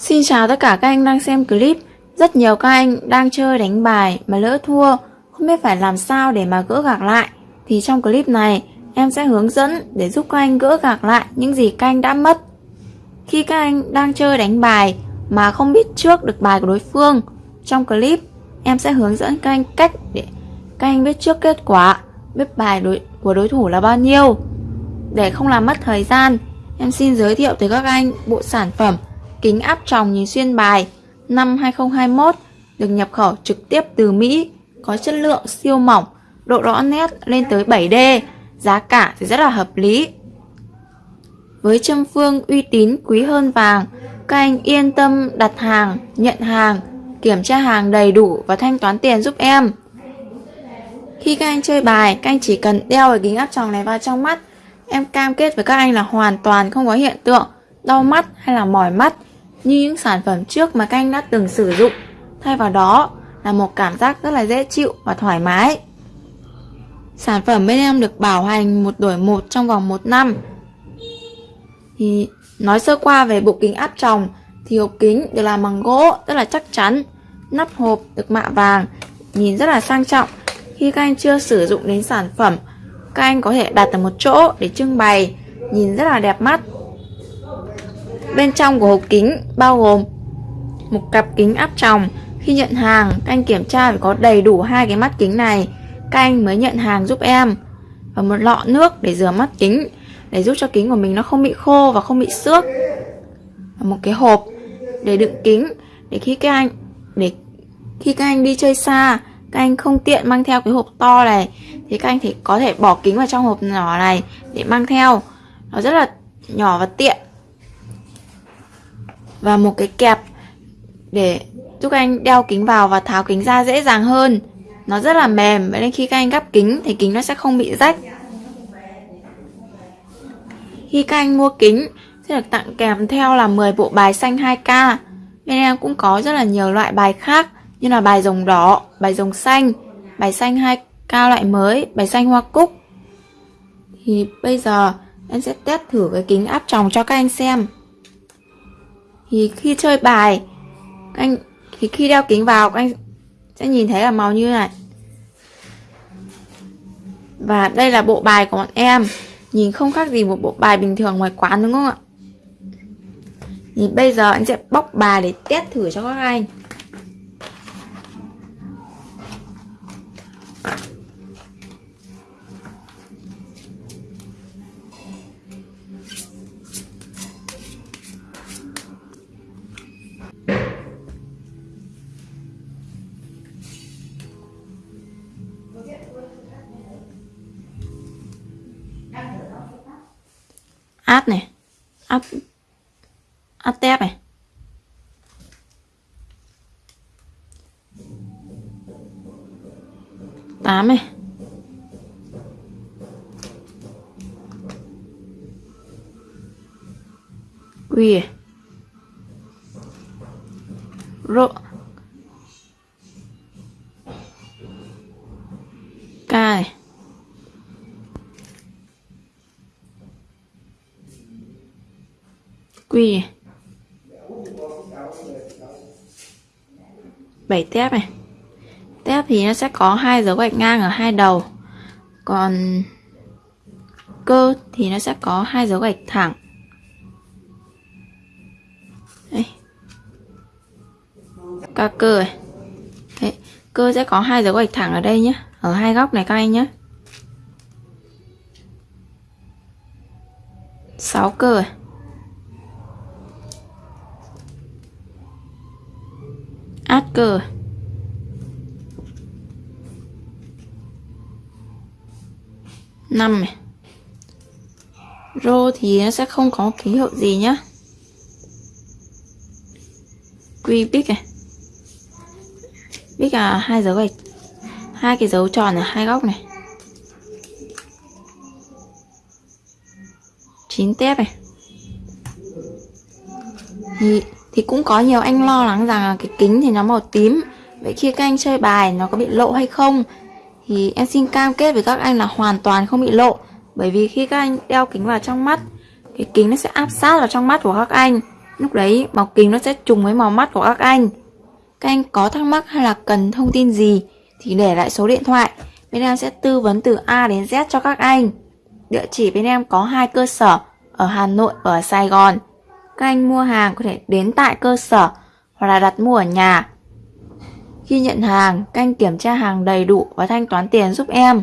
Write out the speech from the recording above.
Xin chào tất cả các anh đang xem clip. Rất nhiều các anh đang chơi đánh bài mà lỡ thua Không biết phải làm sao để mà gỡ gạc lại. Thì trong clip này em sẽ hướng dẫn để giúp các anh gỡ gạc lại những gì các anh đã mất. Khi các anh đang chơi đánh bài mà không biết trước được bài của đối phương Trong clip em sẽ hướng dẫn các anh cách để các anh biết trước kết quả Biết bài đối, của đối thủ là bao nhiêu. Để không làm mất thời gian Em xin giới thiệu tới các anh bộ sản phẩm kính áp tròng nhìn xuyên bài năm 2021 được nhập khẩu trực tiếp từ Mỹ, có chất lượng siêu mỏng, độ rõ nét lên tới 7D, giá cả thì rất là hợp lý. Với châm phương uy tín quý hơn vàng, các anh yên tâm đặt hàng, nhận hàng, kiểm tra hàng đầy đủ và thanh toán tiền giúp em. Khi các anh chơi bài, các anh chỉ cần đeo cái kính áp tròng này vào trong mắt. Em cam kết với các anh là hoàn toàn không có hiện tượng đau mắt hay là mỏi mắt như những sản phẩm trước mà các anh đã từng sử dụng. Thay vào đó là một cảm giác rất là dễ chịu và thoải mái. Sản phẩm bên em được bảo hành một đổi một trong vòng một năm. Thì nói sơ qua về bộ kính áp tròng thì hộp kính được làm bằng gỗ rất là chắc chắn. Nắp hộp được mạ vàng, nhìn rất là sang trọng. Khi các anh chưa sử dụng đến sản phẩm, các anh có thể đặt ở một chỗ để trưng bày, nhìn rất là đẹp mắt. Bên trong của hộp kính bao gồm một cặp kính áp tròng. Khi nhận hàng, các anh kiểm tra phải có đầy đủ hai cái mắt kính này. Các anh mới nhận hàng giúp em. Và một lọ nước để rửa mắt kính để giúp cho kính của mình nó không bị khô và không bị xước. Và một cái hộp để đựng kính để khi các anh để khi các anh đi chơi xa các anh không tiện mang theo cái hộp to này thì các anh thì có thể bỏ kính vào trong hộp nhỏ này để mang theo nó rất là nhỏ và tiện và một cái kẹp để giúp anh đeo kính vào và tháo kính ra dễ dàng hơn. Nó rất là mềm vậy nên khi các anh gắp kính thì kính nó sẽ không bị rách. Khi các anh mua kính sẽ được tặng kèm theo là 10 bộ bài xanh 2K bên em cũng có rất là nhiều loại bài khác như là bài rồng đỏ, bài rồng xanh, bài xanh 2K loại mới, bài xanh hoa cúc. Thì bây giờ em sẽ test thử cái kính áp tròng cho các anh xem thì khi chơi bài, anh thì khi đeo kính vào, anh sẽ nhìn thấy là màu như này. Và đây là bộ bài của bọn em. Nhìn không khác gì một bộ bài bình thường ngoài quán, đúng không ạ? Thì bây giờ anh sẽ bóc bài để test thử cho các anh. Áp này. Áp áp tép này. Tám này. Quy này rô k này quy. Bảy tép này. Tép thì nó sẽ có hai dấu gạch ngang ở hai đầu. Còn cơ thì nó sẽ có hai dấu gạch thẳng. Đây. ca cơ này Đấy. cơ sẽ có hai dấu gạch thẳng ở đây nhé ở hai góc này các anh nhé sáu cơ này cờ năm này. Rô thì nó sẽ không có ký hiệu gì nhá. Quy bích này. Bích là hai dấu gạch. Hai cái dấu tròn ở hai góc này. Chín tép này. Nhị thì cũng có nhiều anh lo lắng rằng là cái kính thì nó màu tím vậy khi các anh chơi bài, nó có bị lộ hay không thì em xin cam kết với các anh là hoàn toàn không bị lộ bởi vì khi các anh đeo kính vào trong mắt, cái kính nó sẽ áp sát vào trong mắt của các anh Lúc đấy, màu kính nó sẽ trùng với màu mắt của các anh. Các anh có thắc mắc hay là cần thông tin gì thì để lại số điện thoại. Bên em sẽ tư vấn từ A đến Z cho các anh. Địa chỉ bên em có hai cơ sở, ở Hà Nội và ở Sài Gòn. Các anh mua hàng có thể đến tại cơ sở hoặc là đặt mua ở nhà. Khi nhận hàng, các anh kiểm tra hàng đầy đủ và thanh toán tiền giúp em.